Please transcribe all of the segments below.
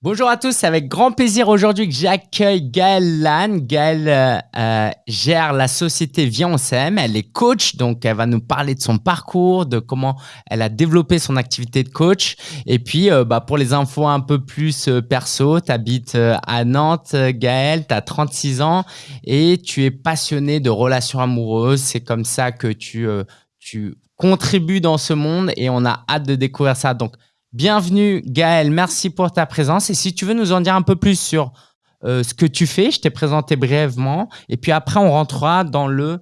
Bonjour à tous, c'est avec grand plaisir aujourd'hui que j'accueille Gaëlle Lannes. Gaëlle euh, euh, gère la société Viens on elle est coach, donc elle va nous parler de son parcours, de comment elle a développé son activité de coach. Et puis euh, bah, pour les infos un peu plus perso, tu habites à Nantes, Gaëlle, tu as 36 ans et tu es passionné de relations amoureuses. C'est comme ça que tu, tu contribues dans ce monde et on a hâte de découvrir ça. Donc Bienvenue Gaël, merci pour ta présence. Et si tu veux nous en dire un peu plus sur euh, ce que tu fais, je t'ai présenté brièvement. Et puis après, on rentrera dans le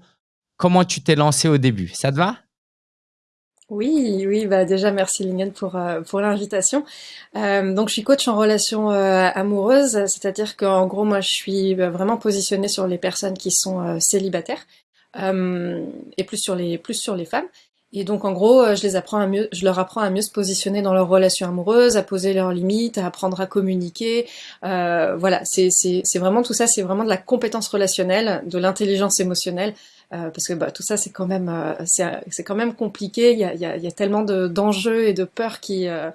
comment tu t'es lancé au début. Ça te va? Oui, oui, bah déjà merci Lingen pour euh, pour l'invitation. Euh, donc je suis coach en relations amoureuses, c'est-à-dire qu'en gros moi je suis bah, vraiment positionnée sur les personnes qui sont célibataires et plus sur les plus sur les femmes. Et donc en gros, euh, je les apprends à mieux, je leur apprends à mieux se positionner dans leurs relations amoureuses, à poser leurs limites, à apprendre à communiquer. Euh, voilà, c'est vraiment tout ça, c'est vraiment de la compétence relationnelle, de l'intelligence émotionnelle, euh, parce que bah, tout ça c'est quand même euh, c'est quand même compliqué. Il y a, il y a, il y a tellement d'enjeux et de peurs qui euh,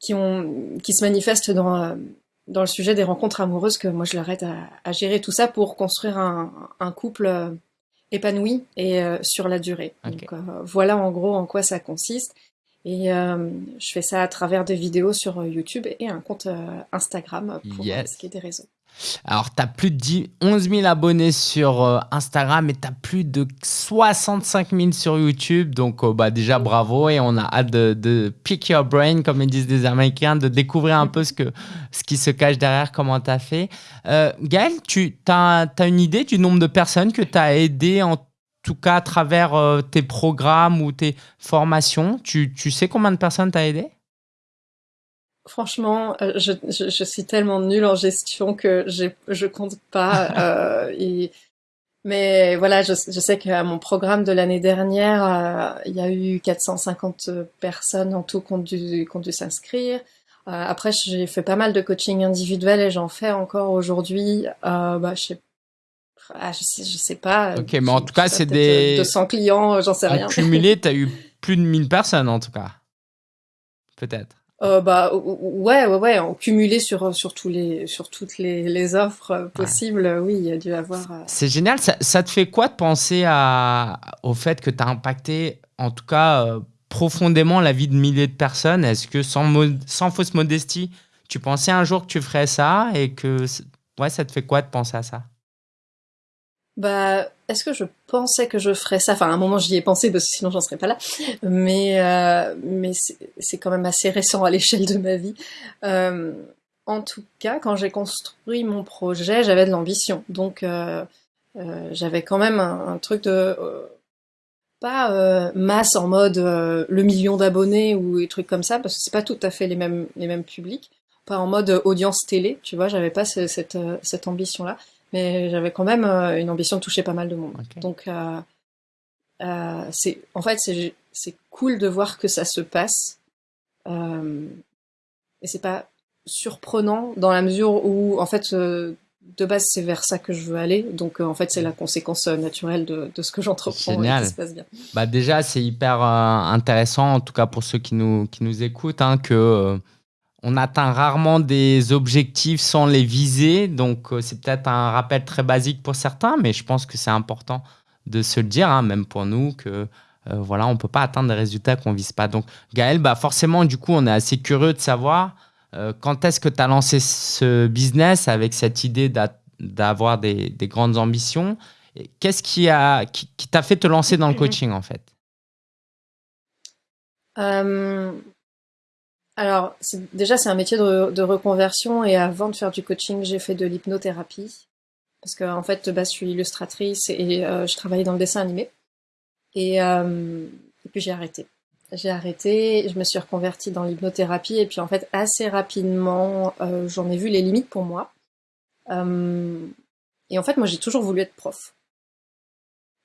qui ont qui se manifestent dans dans le sujet des rencontres amoureuses que moi je leur aide à, à gérer tout ça pour construire un, un couple épanoui et euh, sur la durée. Donc, euh, voilà en gros en quoi ça consiste. Et euh, je fais ça à travers des vidéos sur YouTube et un compte Instagram pour ce qui est des réseaux. Alors, tu as plus de 11 000 abonnés sur euh, Instagram et tu as plus de 65 000 sur YouTube. Donc, euh, bah, déjà, bravo. Et on a hâte de, pick your brain, comme ils disent des Américains, de découvrir un peu ce, que, ce qui se cache derrière, comment tu as fait. Euh, Gaël, tu as, une idée du nombre de personnes que tu as aidé en tout cas à travers tes programmes ou tes formations? Tu, tu sais combien de personnes tu as aidé Franchement, euh, je, je, je, suis tellement nulle en gestion que je compte pas. euh, et, mais voilà, je, je sais qu'à mon programme de l'année dernière, euh, il y a eu 450 personnes en tout qui ont dû, dû s'inscrire. Euh, après, j'ai fait pas mal de coaching individuel et j'en fais encore aujourd'hui. Euh, bah, je sais ah, je sais, je sais pas. Ok, mais en tout cas, c'est des 200 clients, j'en sais rien. Cumulé, tu as eu plus de 1000 personnes en tout cas. Peut-être. Euh, bah ouais, ouais, ouais, en cumulé sur sur tous les sur toutes les, les offres possibles, oui, il y a dû avoir. Euh, C'est génial. Ça, ça, te fait quoi de penser à au fait que tu as impacté, en tout cas euh, profondément, la vie de milliers de personnes? Est-ce que sans sans fausse modestie, tu pensais un jour que tu ferais ça et que ouais, ça te fait quoi de penser à ça? Bah, est-ce que je pensais que je ferais ça? Enfin, à un moment, j'y ai pensé parce que sinon, j'en serais pas là. Mais, euh, mais c'est quand même assez récent à l'échelle de ma vie. Euh, en tout cas, quand j'ai construit mon projet, j'avais de l'ambition. Donc, euh, j'avais quand même un, truc de pas masse en mode le million d'abonnés ou des trucs comme ça, parce que c'est pas tout à fait les mêmes les mêmes publics. Pas en mode audience télé, tu vois. J'avais pas cette cette ambition là mais j'avais quand même euh, une ambition de toucher pas mal de monde. Donc, euh, euh, c'est, en fait, c'est, cool de voir que ça se passe. Et c'est pas surprenant dans la mesure où, en fait, de base, c'est vers ça que je veux aller. Donc, en fait, c'est la conséquence naturelle de, de ce que j'entreprends et qui se passe bien. Bah déjà, c'est hyper intéressant, en tout cas pour ceux qui nous, qui nous écoutent, hein, que on atteint rarement des objectifs sans les viser. Donc, euh, c'est peut-être un rappel très basique pour certains, mais je pense que c'est important de se le dire, hein, même pour nous, que euh, voilà, on peut pas atteindre des résultats qu'on vise pas. Donc, Gaël, bah forcément, du coup, on est assez curieux de savoir euh, quand est-ce que tu as lancé ce business avec cette idée d'avoir des, grandes ambitions? Qu'est-ce qui t'a qui, fait te lancer dans le coaching, en fait? Alors, déjà, c'est un métier de, reconversion et avant de faire du coaching, j'ai fait de l'hypnothérapie. Parce qu'en en fait, bah, je suis illustratrice et euh, je travaillais dans le dessin animé. Et, euh, et puis j'ai arrêté. J'ai arrêté, je me suis reconvertie dans l'hypnothérapie et puis en fait, assez rapidement, euh, j'en ai vu les limites pour moi. et en fait, moi, j'ai toujours voulu être prof.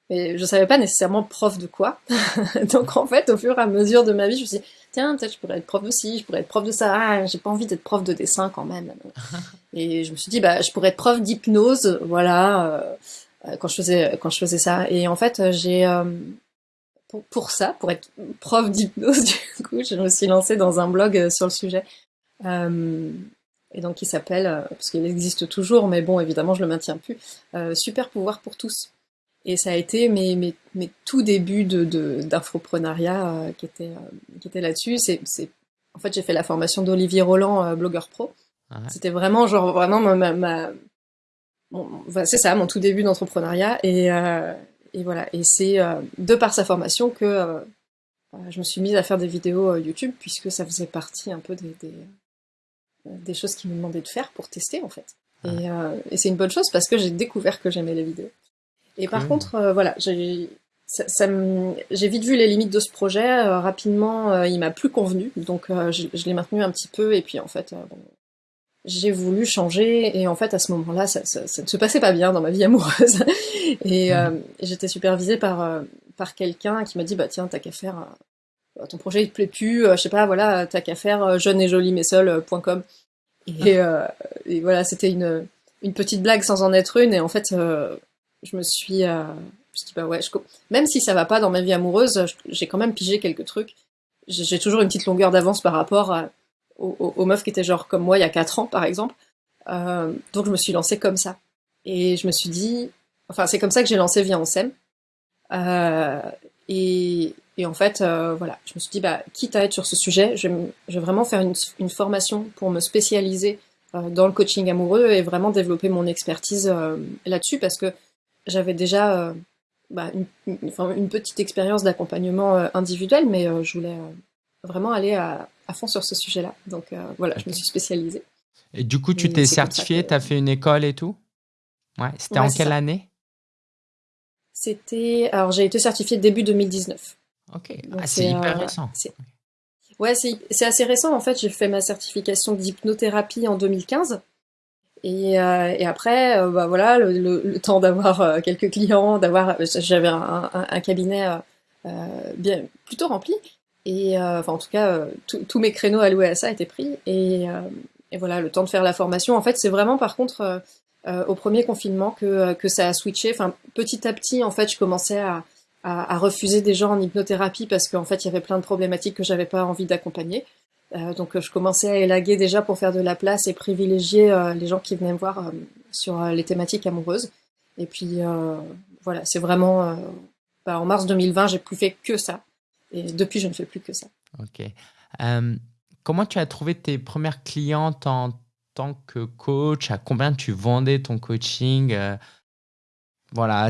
Mais je savais pas nécessairement prof de quoi. Donc en fait, au fur et à mesure de ma vie, je me suis dit, tiens, peut-être je pourrais être prof aussi, je pourrais être prof de ça, ah, j'ai pas envie d'être prof de dessin quand même. et je me suis dit, bah, je pourrais être prof d'hypnose, voilà, euh, quand je faisais, quand je faisais ça. Et en fait, j'ai, euh, pour, pour, ça, pour être prof d'hypnose, du coup, je me suis lancée dans un blog euh, sur le sujet. et donc qui s'appelle, parce qu'il existe toujours, mais bon, évidemment, je le maintiens plus, Super pouvoir pour tous. Et ça a été mes, mes, mes tout débuts de, d'infoprenariat qui étaient qui était là-dessus. C'est, c'est, en fait, j'ai fait la formation d'Olivier Roland, blogueur pro. C'était vraiment genre vraiment ma, ma, c'est ça, mon tout début d'entrepreneuriat. Et, euh, et voilà. Et c'est euh, de par sa formation que euh, je me suis mise à faire des vidéos YouTube, puisque ça faisait partie un peu des, des, des choses qu'il me demandait de faire pour tester, en fait. Et, et c'est une bonne chose parce que j'ai découvert que j'aimais les vidéos. Et par contre, voilà, j'ai ça, ça j'ai vite vu les limites de ce projet. rapidement, il m'a plus convenu, donc je, je l'ai maintenu un petit peu. Et puis en fait, bon, j'ai voulu changer et en fait à ce moment-là ça, ça, ça, ne se passait pas bien dans ma vie amoureuse et euh, j'étais supervisée par euh, par quelqu'un qui m'a dit bah tiens t'as qu'à faire euh, ton projet il te plaît plus je sais pas voilà t'as qu'à faire jeune et jolie mais seul.com et, et voilà c'était une une petite blague sans en être une et en fait je me suis je me dit bah ouais je... même si ça va pas dans ma vie amoureuse j'ai quand même pigé quelques trucs j'ai toujours une petite longueur d'avance par rapport aux, meufs qui étaient genre comme moi il y a 4 ans, par exemple. Euh, donc je me suis lancée comme ça. Et je me suis dit, enfin c'est comme ça que j'ai lancé Viens on s'aime. Euh, et, et, en fait, euh, voilà, je me suis dit, bah, quitte à être sur ce sujet, je vais, je vais vraiment faire une, une, formation pour me spécialiser euh, dans le coaching amoureux et vraiment développer mon expertise euh, là-dessus parce que j'avais déjà bah, une, une, une, petite expérience d'accompagnement individuel, mais je voulais vraiment aller à, à fond sur ce sujet-là. Donc euh, voilà, je me suis spécialisée. Et du coup, tu t'es certifiée, tu as fait une école et tout? Ouais, c'était en quelle année? C'était. Alors, j'ai été certifiée début 2019. Ok, ah, c'est hyper euh, récent. Ouais, c'est assez récent. En fait, j'ai fait ma certification d'hypnothérapie en 2015. Et, euh, et après, bah voilà, le, temps d'avoir quelques clients, d'avoir, j'avais un, un, cabinet bien plutôt rempli. Et euh, enfin, en tout cas, euh, tous mes créneaux alloués à ça étaient pris. Et, euh, et, voilà, le temps de faire la formation. En fait, c'est vraiment par contre au premier confinement que, que ça a switché. Enfin, petit à petit, en fait, je commençais à, à, à refuser des gens en hypnothérapie parce qu'en fait, il y avait plein de problématiques que j'avais pas envie d'accompagner. Euh, donc, je commençais à élaguer déjà pour faire de la place et privilégier euh, les gens qui venaient me voir sur les thématiques amoureuses. Et puis, voilà, c'est vraiment... Bah, en mars 2020, j'ai plus fait que ça. Et depuis, je ne fais plus que ça. Ok. Euh, comment tu as trouvé tes premières clientes en tant que coach? À combien tu vendais ton coaching? Euh, Voilà,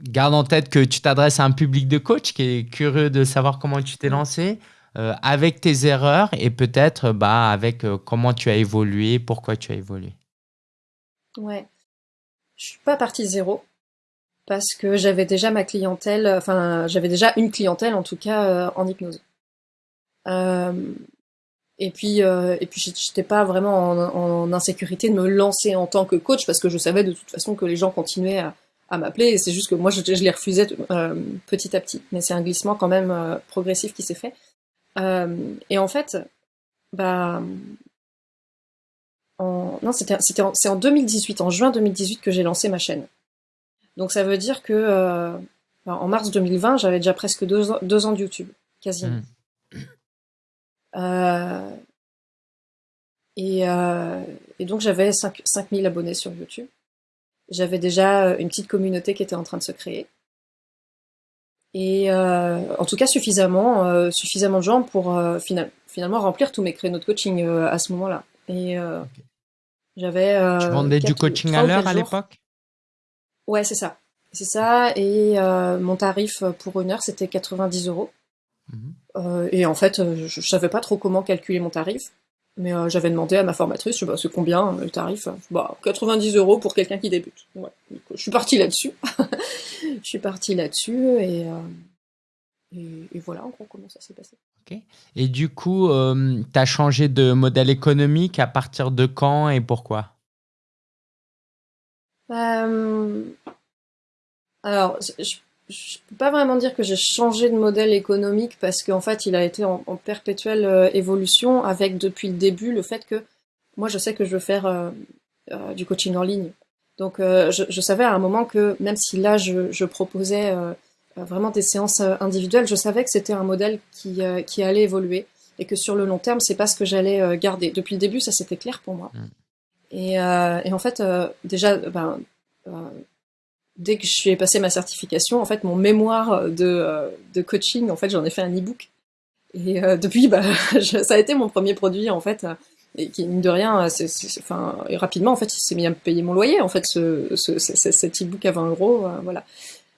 garde en tête que tu t'adresses à un public de coach qui est curieux de savoir comment tu t'es lancé, euh, avec tes erreurs et peut-être bah, avec comment tu as évolué, pourquoi tu as évolué. Ouais. Je suis pas partie zéro parce que j'avais déjà ma clientèle, enfin j'avais déjà une clientèle en tout cas euh, en hypnose. Euh, et puis euh, et puis j'étais pas vraiment en, insécurité de me lancer en tant que coach parce que je savais de toute façon que les gens continuaient à, m'appeler et c'est juste que moi je les refusais petit à petit. Mais c'est un glissement quand même progressif qui s'est fait. Et en fait, bah en, non c'était c'était c'est en 2018, en juin 2018 que j'ai lancé ma chaîne. Donc ça veut dire que euh, en mars 2020, j'avais déjà presque deux ans, deux ans de YouTube, quasiment. Mmh. Euh, et, euh, et, donc j'avais 5, 5000 abonnés sur YouTube. J'avais déjà une petite communauté qui était en train de se créer. Et euh, en tout cas suffisamment, euh, suffisamment de gens pour euh, finalement remplir tous mes créneaux de coaching à ce moment-là. Et j'avais. tu vendais du coaching à l'heure à l'époque? Ouais, c'est ça. C'est ça. Et euh, mon tarif pour une heure, c'était 90 euros. Mhm. Euh, et en fait, je, je, savais pas trop comment calculer mon tarif. Mais euh, j'avais demandé à ma formatrice, je sais pas, c'est combien le tarif Bah, 90 euros pour quelqu'un qui débute. Ouais. je suis partie là-dessus. je suis partie là-dessus et, et, et, voilà en gros comment ça s'est passé. Ok. Et du coup, tu as changé de modèle économique à partir de quand et pourquoi? Euh, alors, je, je peux pas vraiment dire que j'ai changé de modèle économique parce qu'en fait, il a été en, perpétuelle euh, évolution avec depuis le début le fait que moi, je sais que je veux faire euh, du coaching en ligne. Donc, je, je, savais à un moment que même si là, je, je proposais vraiment des séances individuelles, je savais que c'était un modèle qui, qui allait évoluer et que sur le long terme, c'est pas ce que j'allais garder. Depuis le début, ça c'était clair pour moi. Mm. Et, et, en fait, déjà, ben, dès que je suis passé ma certification, en fait, mon mémoire de, de coaching, en fait, j'en ai fait un e-book. Et depuis, bah, ça a été mon premier produit, en fait et qui mine de rien, c'est, enfin, et rapidement en fait, il s'est mis à me payer mon loyer en fait, ce, ce, cet e-book à 20 euros, euh, voilà.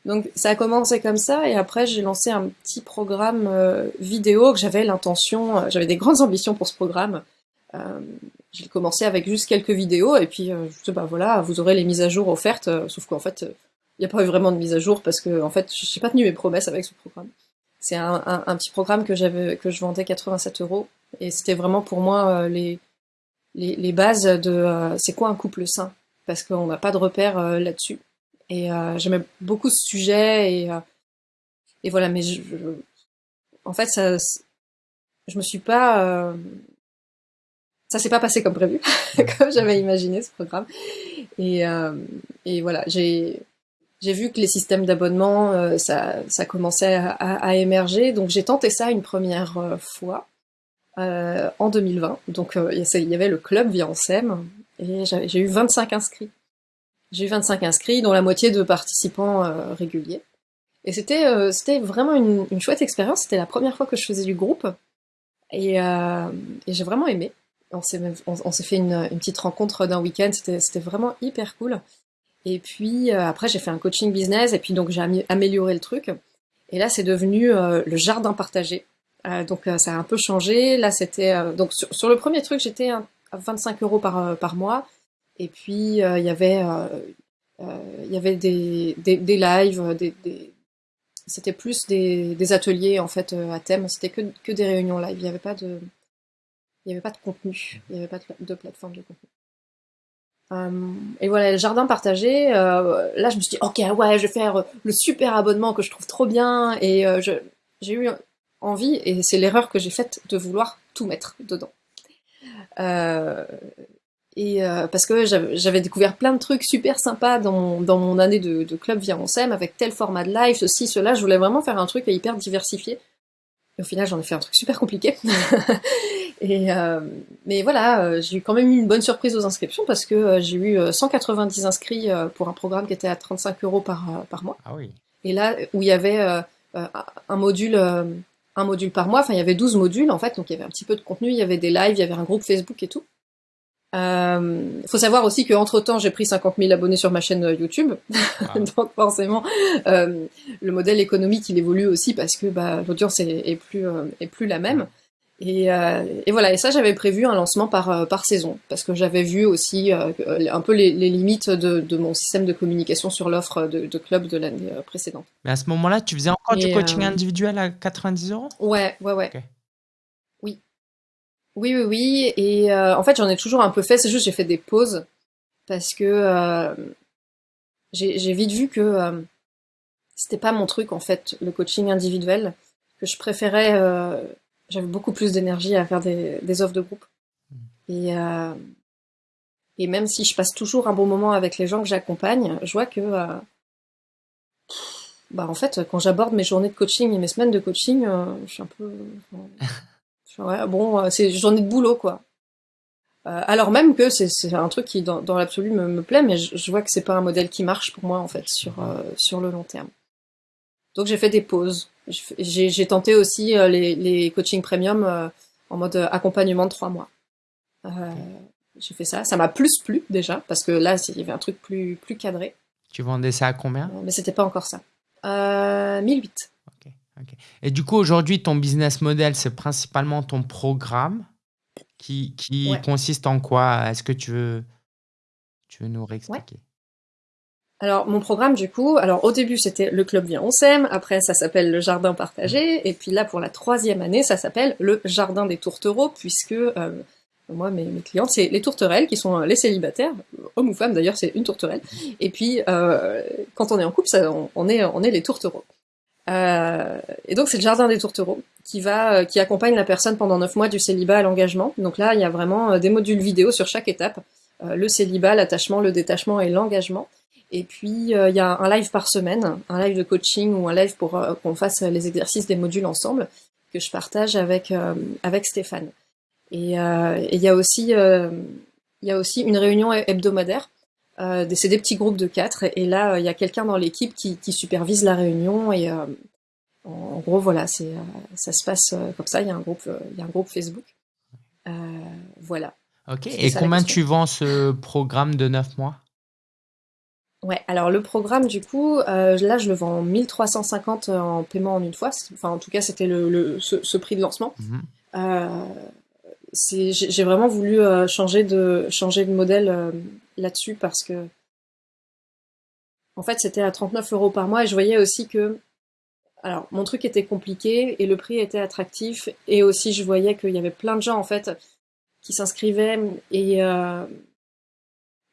Donc ça a commencé comme ça, et après j'ai lancé un petit programme euh, vidéo que j'avais l'intention, euh, j'avais des grandes ambitions pour ce programme. j'ai commencé avec juste quelques vidéos, et puis je bah voilà, vous aurez les mises à jour offertes, sauf qu'en fait, il n'y a pas eu vraiment de mise à jour parce que en fait, je n'ai pas tenu mes promesses avec ce programme. C'est un, petit programme que j'avais, que je vendais 87 euros, et c'était vraiment pour moi les les, bases de euh, c'est quoi un couple sain, parce qu'on n'a pas de repère euh, là-dessus. Et euh, j'aimais beaucoup ce sujet et, et voilà, mais je, en fait, ça, je me suis pas, ça s'est pas passé comme prévu, comme j'avais imaginé ce programme. Et, et voilà, j'ai j'ai vu que les systèmes d'abonnement, ça, ça commençait à, à, émerger, donc j'ai tenté ça une première fois. Euh, en 2020. Donc euh, il y avait le club via SEM et j'ai eu 25 inscrits. J'ai eu 25 inscrits, dont la moitié de participants euh, réguliers. Et c'était c'était vraiment une, une chouette expérience. C'était la première fois que je faisais du groupe et, et j'ai vraiment aimé. On s'est on, s'est fait une, une, petite rencontre d'un week-end. C'était vraiment hyper cool. Et puis après j'ai fait un coaching business et puis donc j'ai amélioré le truc. Et là c'est devenu le jardin partagé. Euh, donc euh, ça a un peu changé. Là, c'était euh, donc sur, le premier truc, j'étais à 25 euros par, mois. Et puis il y avait il y avait des, des, lives, des, c'était plus des, des, ateliers en fait à thème. C'était que, que des réunions live. Il n'y avait pas de il y avait pas de contenu. Il n'y avait pas de, plateforme de contenu. Et voilà, le jardin partagé, là je me suis dit, ok, ouais, je vais faire le super abonnement que je trouve trop bien. Et j'ai eu envie, et c'est l'erreur que j'ai faite de vouloir tout mettre dedans. Euh, et euh, parce que j'avais découvert plein de trucs super sympas dans mon, année de, club via mon SEM, avec tel format de live, ceci, cela. Je voulais vraiment faire un truc hyper diversifié. Et au final, j'en ai fait un truc super compliqué. et euh, mais voilà, j'ai eu quand même eu une bonne surprise aux inscriptions parce que j'ai eu 190 inscrits pour un programme qui était à 35 euros par, par mois. Ah oui. Et là, où il y avait un module un module par mois. Enfin, il y avait 12 modules en fait, donc il y avait un petit peu de contenu, il y avait des lives, il y avait un groupe Facebook et tout. Il euh, faut savoir aussi qu'entre temps, j'ai pris 50 000 abonnés sur ma chaîne euh, YouTube, ah. donc forcément, euh, le modèle économique il évolue aussi parce que bah, l'audience est, plus est plus la même. Et, euh, et, voilà, et ça j'avais prévu un lancement par, euh, par saison, parce que j'avais vu aussi euh, un peu les, les limites de, de, mon système de communication sur l'offre de, de, club de l'année précédente. Mais à ce moment-là, tu faisais encore du coaching individuel à 90 euros? Ouais, ouais, ouais. Oui. Oui, oui, oui. Et en fait, j'en ai toujours un peu fait, c'est juste j'ai fait des pauses, parce que j'ai vite vu que c'était pas mon truc, en fait, le coaching individuel, que je préférais j'avais beaucoup plus d'énergie à faire des, des, offres de groupe. Mm. Et, euh, et même si je passe toujours un bon moment avec les gens que j'accompagne, je vois que, euh, bah en fait, quand j'aborde mes journées de coaching et mes semaines de coaching, euh, je suis un peu, ouais, bon, euh, c'est journée de boulot quoi. Alors même que c'est un truc qui, dans, dans l'absolu, me, me, plaît, mais je, je vois que c'est pas un modèle qui marche pour moi en fait sur sur le long terme. Donc j'ai fait des pauses. J'ai tenté aussi euh, les, les coachings premium euh, en mode euh, accompagnement de trois mois. j'ai fait ça. Ça m'a plus plu déjà parce que là il y avait un truc plus plus cadré. Tu vendais ça à combien? Mais c'était pas encore ça. Euh, 1008. Et du coup aujourd'hui ton business model c'est principalement ton programme qui, qui consiste en quoi? Est-ce que tu veux tu veux nous réexpliquer? Alors mon programme du coup, alors au début c'était le club bien on s'aime, après ça s'appelle le jardin partagé, et puis là pour la troisième année ça s'appelle le jardin des tourtereaux, puisque euh, moi mes, mes clientes c'est les tourterelles qui sont les célibataires, hommes ou femmes d'ailleurs c'est une tourterelle, et puis euh, quand on est en couple ça, on, est on est les tourtereaux. Euh, et donc c'est le jardin des tourtereaux qui va qui accompagne la personne pendant neuf mois du célibat à l'engagement. Donc là il y a vraiment des modules vidéo sur chaque étape, le célibat, l'attachement, le détachement et l'engagement. Et puis, euh, il y a un live par semaine, un live de coaching ou un live pour euh, qu'on fasse les exercices des modules ensemble. que je partage avec avec Stéphane. Et il y a aussi il y a aussi une réunion hebdomadaire. c'est des petits groupes de quatre et, là il y a quelqu'un dans l'équipe qui, qui, supervise la réunion et en gros, voilà, c'est, euh, ça se passe euh, comme ça. Il y a un groupe, euh, il y a un groupe Facebook. voilà. Ok. Et combien tu vends ce programme de 9 mois? Ouais, alors le programme, du coup, là, je le vends 1350 en paiement en une fois. Enfin, en tout cas, c'était le, ce, prix de lancement. Mhm. j'ai vraiment voulu changer, de, changer de modèle là-dessus parce que, en fait, c'était à 39 euros par mois et je voyais aussi que alors, mon truc était compliqué et le prix était attractif. Et aussi, je voyais qu'il y avait plein de gens, en fait, qui s'inscrivaient et, euh,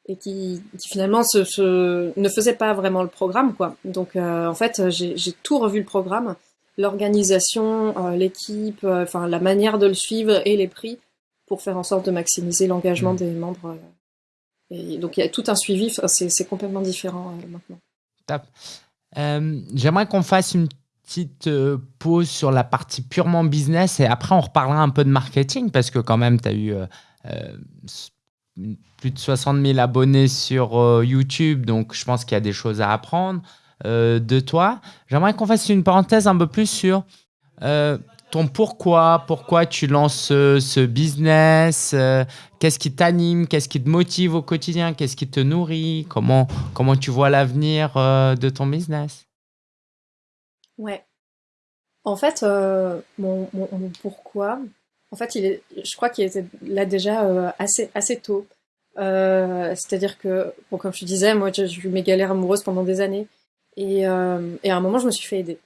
et qui, finalement ne faisaient pas vraiment le programme, quoi. Donc, euh, en fait, j'ai tout revu le programme, l'organisation, euh, l'équipe, enfin, la manière de le suivre et les prix pour faire en sorte de maximiser l'engagement mmh. des membres. Et donc, il y a tout un suivi. C'est complètement différent maintenant. Top. J'aimerais qu'on fasse une petite euh, pause sur la partie purement business et après on reparlera un peu de marketing parce que quand même tu as eu euh, euh, plus de 60 000 abonnés sur YouTube donc je pense qu'il y a des choses à apprendre de toi. J'aimerais qu'on fasse une parenthèse un peu plus sur ton pourquoi, pourquoi tu lances ce, business, qu'est-ce qui t'anime, qu'est-ce qui te motive au quotidien, qu'est-ce qui te nourrit, comment, comment tu vois l'avenir de ton business? Ouais. En fait, euh, mon, pourquoi, en fait, je crois qu'il était là déjà euh, assez, assez tôt. Euh, c'est-à-dire que, comme je disais, moi, j'ai eu mes galères amoureuses pendant des années. Et, et à un moment, je me suis fait aider.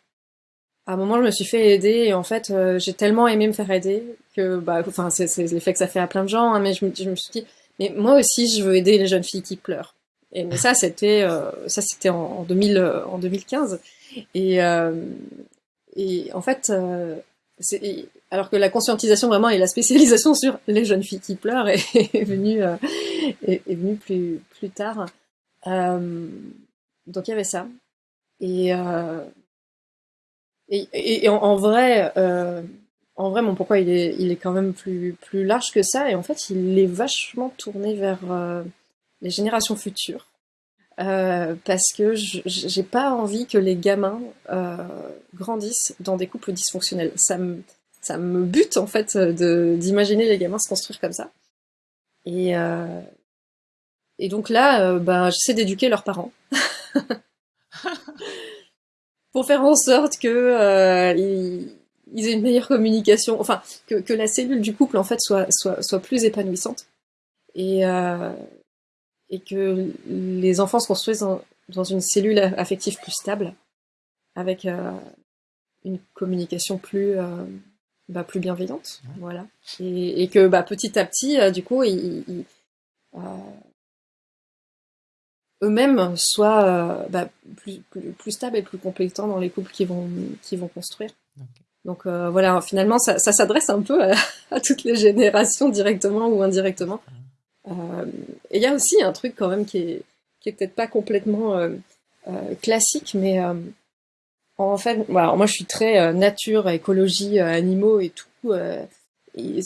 À un moment, je me suis fait aider et en fait, j'ai tellement aimé me faire aider que, bah, enfin, c'est l'effet que ça fait à plein de gens, hein, mais je me, suis dit, mais moi aussi, je veux aider les jeunes filles qui pleurent. Et ça, c'était, ça, c'était en, en, 2000, en 2015. Et, euh, en fait, euh, alors que la conscientisation vraiment et la spécialisation sur les jeunes filles qui pleurent est, venue, euh, est, venue plus, plus tard. Euh, donc il y avait ça. Et, euh, et, en, vrai, en vrai, mon pourquoi il est, il est quand même plus, plus large que ça. Et en fait, il est vachement tourné vers les générations futures. Euh, parce que j'ai pas envie que les gamins euh, grandissent dans des couples dysfonctionnels. Ça me, ça me bute en fait d'imaginer les gamins se construire comme ça. Et, euh, et donc là, ben, j'essaie d'éduquer leurs parents. pour faire en sorte euh, ils, aient une meilleure communication, enfin que, que, la cellule du couple en fait soit, soit, soit plus épanouissante. Et, et que les enfants se construisent dans, une cellule affective plus stable, avec euh, une communication plus, euh, bah, plus bienveillante, voilà. Et, et, que bah, petit à petit, euh, du coup, ils, eux-mêmes soient bah, plus, plus, stables et plus compétents dans les couples qu'ils vont, qui vont construire. Donc voilà, finalement, ça, ça s'adresse un peu à, à, toutes les générations, directement ou indirectement. Euh, et il y a aussi un truc quand même qui est, qui est peut-être pas complètement euh, euh, classique, mais en fait, voilà, moi je suis très nature, écologie, animaux et tout. Et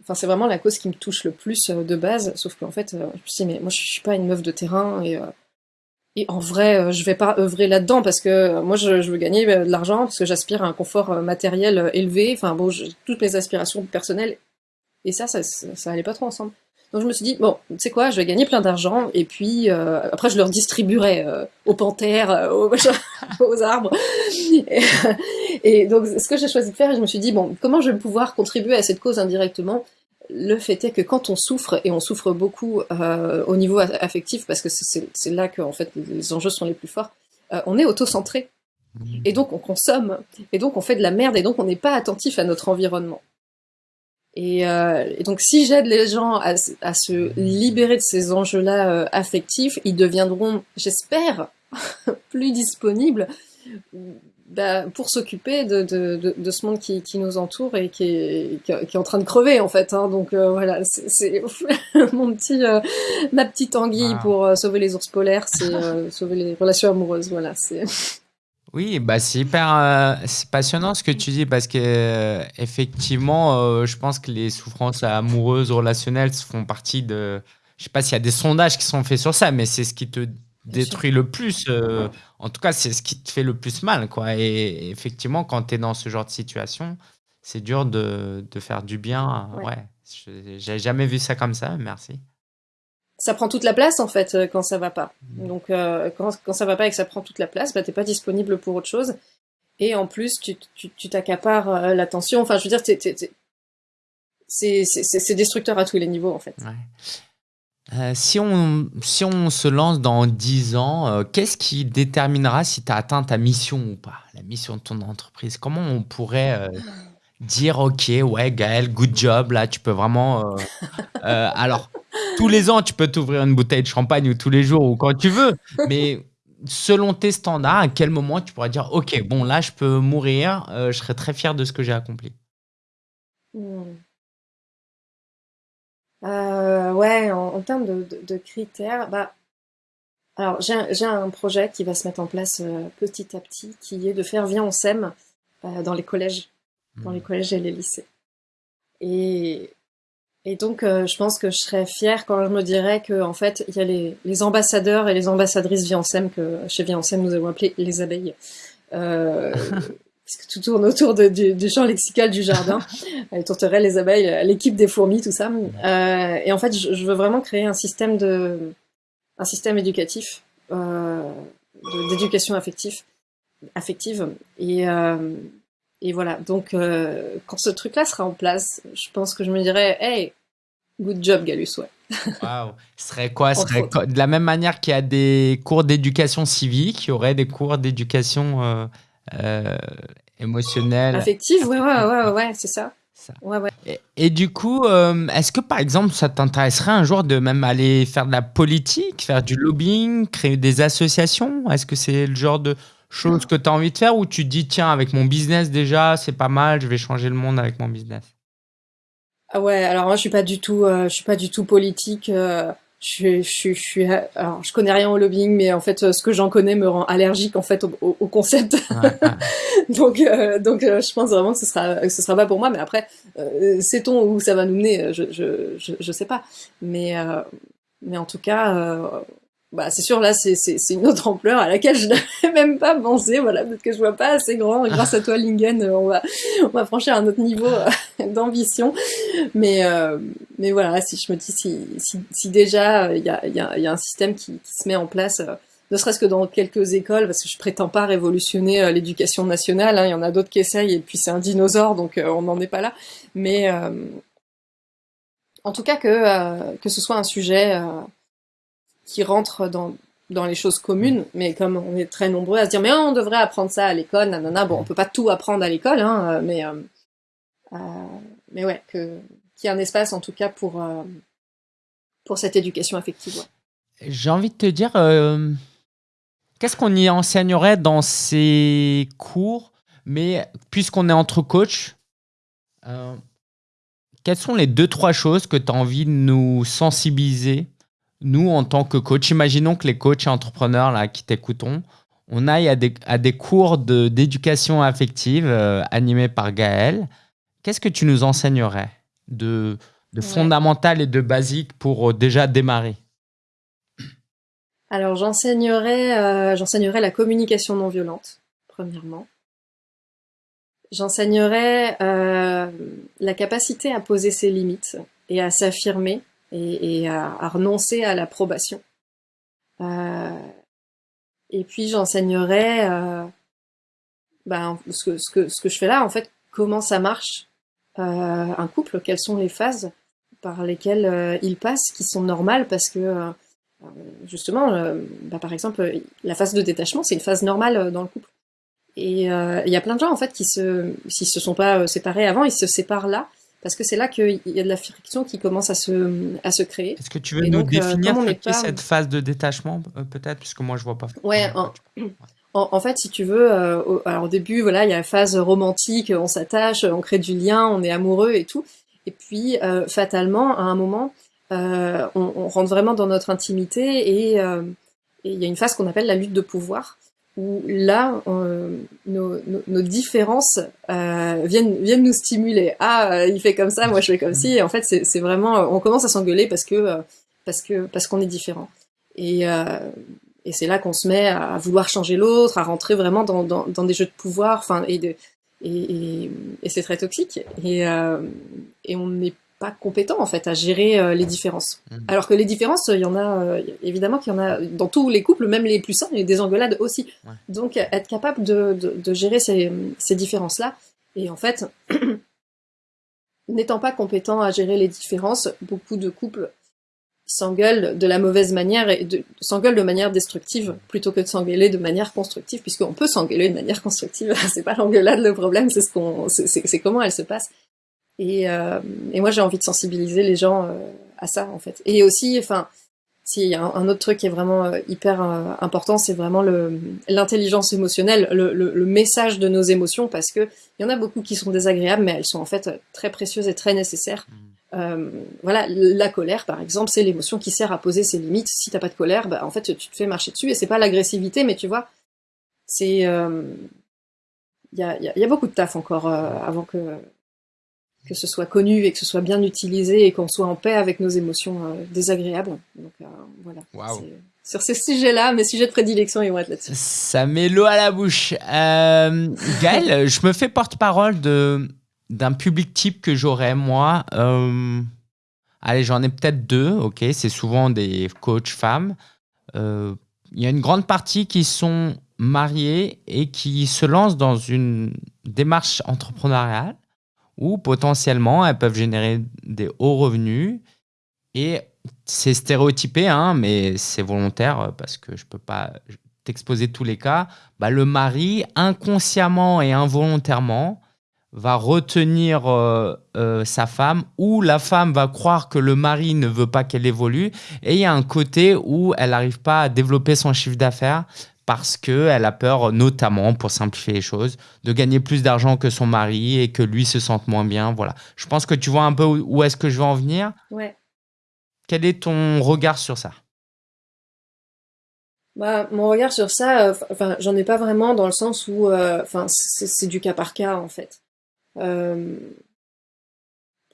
enfin, c'est vraiment la cause qui me touche le plus de base. Sauf qu'en fait, je me suis dit, mais moi je suis pas une meuf de terrain et, et en vrai, je vais pas œuvrer là-dedans parce que moi je, veux gagner de l'argent parce que j'aspire à un confort matériel élevé. Enfin bon, toutes mes aspirations personnelles et ça, ça, ça, ça allait pas trop ensemble. Donc je me suis dit, bon, tu sais quoi, je vais gagner plein d'argent, et puis euh, après je leur distribuerai euh, aux panthères, euh, aux, aux, arbres. Et, donc ce que j'ai choisi de faire, je me suis dit, bon, comment je vais pouvoir contribuer à cette cause indirectement? Le fait est que quand on souffre, et on souffre beaucoup au niveau affectif, parce que c'est là que en fait les enjeux sont les plus forts, on est auto-centré. Mmh. Et donc on consomme, et donc on fait de la merde, et donc on n'est pas attentif à notre environnement. Euh, et, donc, si j'aide les gens à, se libérer de ces enjeux-là euh, affectifs, ils deviendront, j'espère, plus disponibles bah, pour s'occuper de, de, de, ce monde qui, qui, nous entoure et qui est, qui est, en train de crever en fait. Hein. Donc euh, voilà, c'est mon petit, ma petite anguille pour sauver les ours polaires, c'est sauver les relations amoureuses. Voilà, c'est. Oui, bah c'est hyper euh, c'est passionnant ce que tu dis parce que euh, effectivement, euh, je pense que les souffrances amoureuses, relationnelles font partie de. Je sais pas s'il y a des sondages qui sont faits sur ça, mais c'est ce qui te détruit le plus. en tout cas, c'est ce qui te fait le plus mal, quoi. Et, effectivement, quand tu es dans ce genre de situation, c'est dur de, de faire du bien. Ouais, ouais. j'ai jamais vu ça comme ça. Merci ça prend toute la place en fait euh, quand ça va pas. Mmh. Donc euh, quand, quand ça va pas et que ça prend toute la place, bah t'es pas disponible pour autre chose. Et en plus, tu t'accapares tu, euh, l'attention. Enfin, je veux dire, c'est destructeur à tous les niveaux en fait. si, on, si on se lance dans 10 ans, qu'est-ce qui déterminera si tu as atteint ta mission ou pas La mission de ton entreprise? Comment on pourrait dire, OK, ouais, Gaël, good job, là, tu peux vraiment... alors, tous les ans, tu peux t'ouvrir une bouteille de champagne ou tous les jours ou quand tu veux. Mais selon tes standards, à quel moment tu pourras dire Ok, bon, là, je peux mourir, euh, je serai très fier de ce que j'ai accompli? Hmm. euh, Ouais, en, termes de, critères, bah, alors j'ai un, projet qui va se mettre en place euh, petit à petit, qui est de faire Viens, on s'aime dans les collèges, dans les hmm. collèges et les lycées. Et et donc, euh, je pense que je serais fière quand je me dirais que, en fait, il y a les, les ambassadeurs et les ambassadrices Viancem que chez Viancem nous avons appelé les abeilles. Euh, parce que tout tourne autour de, du, du, champ lexical du jardin, les tourterelles, les abeilles, l'équipe des fourmis, tout ça. Euh, et en fait, je, je, veux vraiment créer un système de, un système éducatif, euh, d'éducation affective, affective. Et euh, et voilà, donc euh, quand ce truc-là sera en place, je pense que je me dirais, hey, good job Galus, ouais. Waouh, ce serait quoi, serait De la même manière qu'il y a des cours d'éducation civique, il y aurait des cours d'éducation euh, euh, émotionnelle. Affective, ouais, ouais, ouais, ouais, c'est ça. Ouais, ouais. Et, et, du coup, est-ce que par exemple, ça t'intéresserait un jour de même aller faire de la politique, faire du lobbying, créer des associations? Est-ce que c'est le genre de chose que tu as envie de faire ou tu te dis, tiens, avec mon business déjà, c'est pas mal, je vais changer le monde avec mon business? Ah Ouais, alors moi, je suis pas du tout, euh, je suis pas du tout politique. Euh, je, je, je, suis, alors, je connais rien au lobbying, mais en fait, ce que j'en connais me rend allergique en fait au, au, concept. donc, euh, donc, je pense vraiment que ce sera, que ce sera pas pour moi. Mais après, sait-on où ça va nous mener? Je, je, je, je sais pas. Mais, mais en tout cas, bah c'est sûr là c'est une autre ampleur à laquelle je n'avais même pas pensé. Voilà peut-être que je vois pas assez grand. Grâce à toi Lingen euh, on va on va franchir un autre niveau euh, d'ambition. Mais euh, mais voilà si je me dis si si, si déjà il y a y a, y a un système qui, qui se met en place ne serait-ce que dans quelques écoles, parce que je prétends pas révolutionner l'éducation nationale, hein, il y en a d'autres qui essayent, et puis c'est un dinosaure, donc on n'en est pas là. Mais en tout cas que, que ce soit un sujet qui rentrent dans, dans les choses communes, mais comme on est très nombreux à se dire mais on devrait apprendre ça à l'école, nanana, bon on peut pas tout apprendre à l'école, hein, mais euh, euh, mais ouais que qu'il y ait un espace en tout cas pour euh, pour cette éducation affective. J'ai envie de te dire qu'est-ce qu'on y enseignerait dans ces cours, mais puisqu'on est entre coachs. quelles sont les deux, trois choses que tu as envie de nous sensibiliser nous, en tant que coach, imaginons que les coachs et entrepreneurs là, qui t'écoutons, on aille à des, à des cours d'éducation affective euh, animés par Gaël. Qu'est-ce que tu nous enseignerais de, de fondamental et de basique pour euh, déjà démarrer? Alors, j'enseignerais euh, j'enseignerais la communication non violente, premièrement. J'enseignerais la capacité à poser ses limites et à s'affirmer et, à, renoncer à l'approbation. Euh, et puis j'enseignerai euh, ben, ce, que, ce, que, ce que je fais là, en fait, comment ça marche euh, un couple, quelles sont les phases par lesquelles il passe, qui sont normales, parce que justement, bah, par exemple, la phase de détachement, c'est une phase normale dans le couple. Et il y a plein de gens en fait qui se, s'ils se sont pas séparés avant, ils se séparent là parce que c'est là qu'il y a de la friction qui commence à se, à se créer. Est-ce que tu veux nous euh, définir cette phase de détachement, euh, peut-être, puisque moi je vois pas. Ouais, en, fait, si tu veux, euh, au, alors au début, voilà, il y a la phase romantique, on s'attache, on crée du lien, on est amoureux et tout. Et puis, fatalement, à un moment, on, on, rentre vraiment dans notre intimité et il y a une phase qu'on appelle la lutte de pouvoir où là, nos, nos, différences euh, viennent, viennent nous stimuler. Ah, il fait comme ça, moi je fais comme ci. Et en fait, c'est vraiment, on commence à s'engueuler parce que parce que parce qu'on est différent. Et, et c'est là qu'on se met à vouloir changer l'autre, à rentrer vraiment dans, dans, dans, des jeux de pouvoir. Enfin, et, de, et, et, c'est très toxique. Et, et on n'est pas compétent en fait à gérer euh, les différences. Mmh. Alors que les différences, il y en a euh, évidemment qu'il y en a dans tous les couples, même les plus sains, a des engueulades aussi. Donc être capable de, de, gérer ces, ces différences-là. Et en fait, n'étant pas compétent à gérer les différences, beaucoup de couples s'engueulent de la mauvaise manière et s'engueulent de manière destructive plutôt que de s'engueuler de manière constructive, puisqu'on peut s'engueuler de manière constructive. c'est pas l'engueulade le problème, c'est ce qu'on, c'est comment elle se passe. Et, euh, et moi, j'ai envie de sensibiliser les gens euh, à ça, en fait. Et aussi, enfin, s'il y a un, autre truc qui est vraiment euh, hyper important, c'est vraiment l'intelligence émotionnelle, le, le, le, message de nos émotions, parce que il y en a beaucoup qui sont désagréables, mais elles sont en fait très précieuses et très nécessaires. Mmh. Euh, voilà, la colère, par exemple, c'est l'émotion qui sert à poser ses limites. Si t'as pas de colère, bah, en fait, tu te fais marcher dessus, et c'est pas l'agressivité, mais tu vois, c'est, il y, a, y, a, beaucoup de taf encore avant que que ce soit connu et que ce soit bien utilisé et qu'on soit en paix avec nos émotions euh, désagréables. Donc euh, voilà. Sur ces sujets-là, mes sujets de prédilection, ils vont être là-dessus. Ça met l'eau à la bouche. Euh, Gaël, je me fais porte-parole d'un public type que j'aurais moi. Euh, allez, j'en ai peut-être deux. Ok, c'est souvent des coachs femmes. Il y a une grande partie qui sont mariées et qui se lancent dans une démarche entrepreneuriale où potentiellement elles peuvent générer des hauts revenus. Et c'est stéréotypé, hein, mais c'est volontaire euh, parce que je ne peux pas t'exposer tous les cas. Bah, le mari, inconsciemment et involontairement, va retenir euh, euh, sa femme ou la femme va croire que le mari ne veut pas qu'elle évolue et il y a un côté où elle n'arrive pas à développer son chiffre d'affaires parce qu'elle a peur, notamment, pour simplifier les choses, de gagner plus d'argent que son mari et que lui se sente moins bien. Voilà. Je pense que tu vois un peu où est-ce que je veux en venir. Ouais. Quel est ton regard sur ça? Bah, mon regard sur ça, euh, j'en ai pas vraiment dans le sens où, euh, c'est du cas par cas en fait. Euh,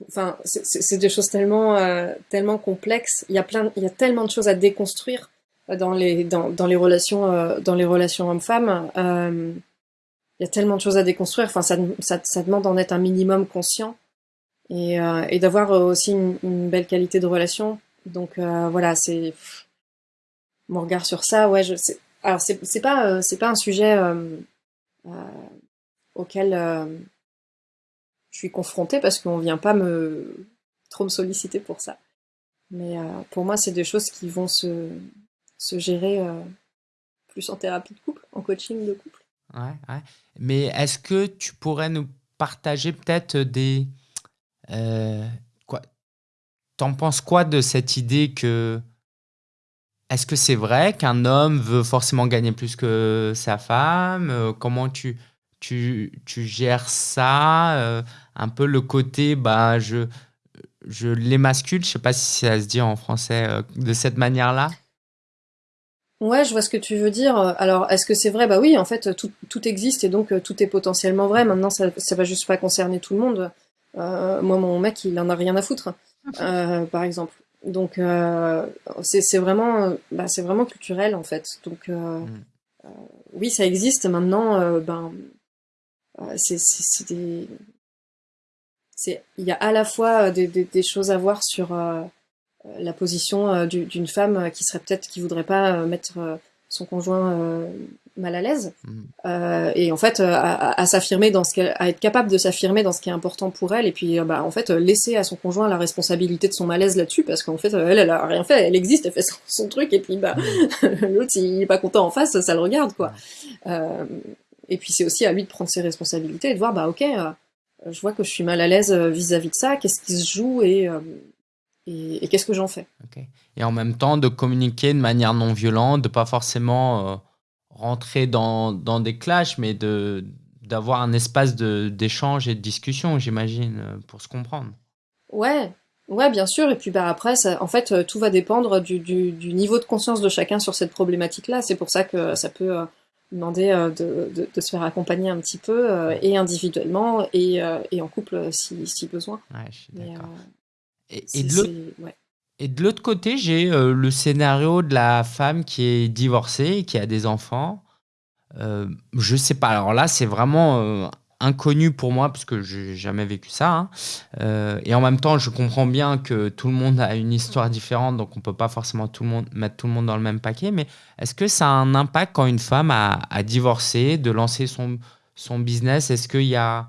enfin, c'est des choses tellement, tellement complexes. Il y a plein, il y a tellement de choses à déconstruire dans les dans, dans les relations euh, dans les relations hommes-femmes. Euh, il y a tellement de choses à déconstruire. Enfin, ça, ça, ça demande d'en être un minimum conscient et, euh, et d'avoir aussi une, une, belle qualité de relation. Donc voilà, c'est mon regard sur ça. Ouais, je. Alors c'est c'est pas c'est pas un sujet auquel je suis confrontée parce qu'on vient pas me trop me solliciter pour ça. Mais pour moi, c'est des choses qui vont se se gérer euh, plus en thérapie de couple, en coaching de couple. Ouais, ouais. Mais est-ce que tu pourrais nous partager peut-être des... Euh, quoi T'en penses quoi de cette idée que... Est-ce que c'est vrai qu'un homme veut forcément gagner plus que sa femme? Euh, Comment tu, tu, tu gères ça? Un peu le côté, bah, je, je l'émascule, je sais pas si ça se dit en français de cette manière-là. Ouais, je vois ce que tu veux dire. Alors, est-ce que c'est vrai? Bah oui, en fait, tout, tout, existe et donc euh, tout est potentiellement vrai. Maintenant, ça, ça va juste pas concerner tout le monde. Euh, moi, mon mec, il en a rien à foutre, euh, par exemple. Donc, euh, c'est vraiment, bah, c'est vraiment culturel en fait. Donc, euh, mm. euh, oui, ça existe. Maintenant, ben, c'est des, c'est, il y a à la fois des, des, des, choses à voir sur euh, la position euh, d'une femme euh, qui serait peut-être qui voudrait pas mettre son conjoint mal à l'aise. Mmh. et en fait à, s'affirmer dans ce à être capable de s'affirmer dans ce qui est important pour elle. Et puis bah en fait laisser à son conjoint la responsabilité de son malaise là-dessus parce qu'en fait elle elle a rien fait. Elle existe elle fait son, truc. Et puis bah mmh. l'autre s'il est pas content en face ça le regarde quoi. Et puis c'est aussi à lui de prendre ses responsabilités et de voir bah ok je vois que je suis mal à l'aise vis-à-vis de ça. Qu'est-ce qui se joue et et, qu'est-ce que j'en fais? Et en même temps, de communiquer de manière non violente, de pas forcément euh, rentrer dans, dans, des clashs, mais de d'avoir un espace d'échange et de discussion, j'imagine, euh, pour se comprendre. Ouais, ouais, bien sûr. Et puis bah, après, ça, en fait, euh, tout va dépendre du, du, du, niveau de conscience de chacun sur cette problématique-là. C'est pour ça que ça peut demander de, de, se faire accompagner un petit peu, et individuellement, et, et en couple si, si besoin. Ouais, je suis d'accord. Et, et, de l'autre côté, j'ai le scénario de la femme qui est divorcée, qui a des enfants. Euh, je sais pas. Alors là, c'est vraiment inconnu pour moi parce que j'ai jamais vécu ça. Hein. Euh, et en même temps, je comprends bien que tout le monde a une histoire différente, donc on peut pas forcément tout le monde, mettre tout le monde dans le même paquet. Mais est-ce que ça a un impact quand une femme a, divorcé, de lancer son, son business? Est-ce qu'il y a...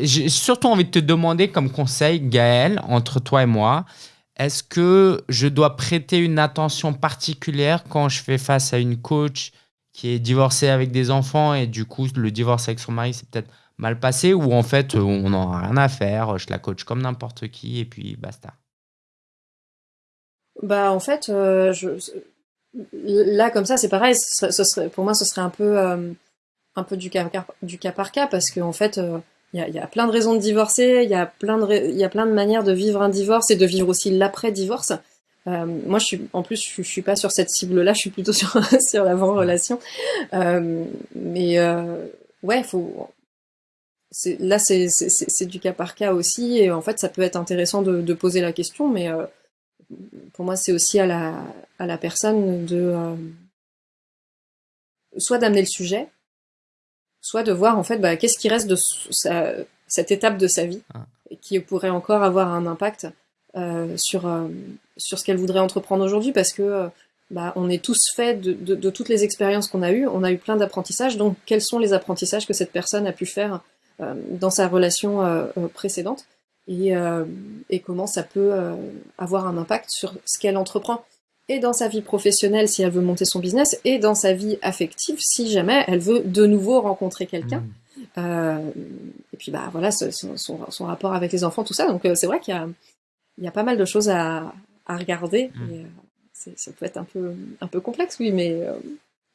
J'ai surtout envie de te demander comme conseil, Gaël, entre toi et moi, est-ce que je dois prêter une attention particulière quand je fais face à une coach qui est divorcée avec des enfants et du coup le divorce avec son mari c'est peut-être mal passé ou en fait on n'en a rien à faire, je la coach comme n'importe qui et puis basta? Bah en fait, euh, là comme ça c'est pareil, pour moi ce serait un peu, euh, un peu du, cas, par cas parce qu'en fait euh, il y, a, plein de raisons de divorcer, il y, a plein de, il y a plein de manières de vivre un divorce et de vivre aussi l'après-divorce. Euh, moi, je suis, en plus, je, suis pas sur cette cible-là, je suis plutôt sur, sur l'avant-relation. Euh, mais euh, ouais, faut. Là, c'est du cas par cas aussi, et en fait, ça peut être intéressant de, de poser la question, mais euh, pour moi, c'est aussi à la, à la personne de euh, soit d'amener le sujet, soit de voir en fait bah, qu'est-ce qui reste de sa, cette étape de sa vie ah. qui pourrait encore avoir un impact euh, sur, euh, sur ce qu'elle voudrait entreprendre aujourd'hui parce que euh, bah, on est tous faits de, de, de toutes les expériences qu'on a eues, on a eu plein d'apprentissages, donc quels sont les apprentissages que cette personne a pu faire dans sa relation précédente et, et, comment ça peut avoir un impact sur ce qu'elle entreprend? Et dans sa vie professionnelle si elle veut monter son business et dans sa vie affective si jamais elle veut de nouveau rencontrer quelqu'un. Mmh. Euh, et puis bah voilà son, son, son, rapport avec les enfants, tout ça. Donc c'est vrai qu'il y y a pas mal de choses à, à regarder. Mm. Et, euh, ça peut être un peu, un peu complexe, oui, mais euh,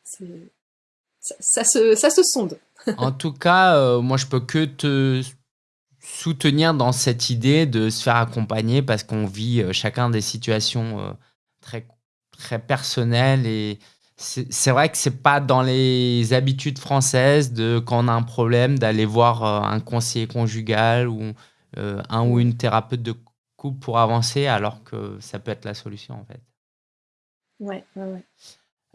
ça, ça, se, ça se sonde. en tout cas, euh, moi, je peux que te soutenir dans cette idée de se faire accompagner parce qu'on vit chacun des situations très, très personnelles et c'est vrai que c'est pas dans les habitudes françaises de quand on a un problème d'aller voir un conseiller conjugal ou un ou une thérapeute de pour avancer alors que ça peut être la solution en fait. Ouais, ouais, ouais.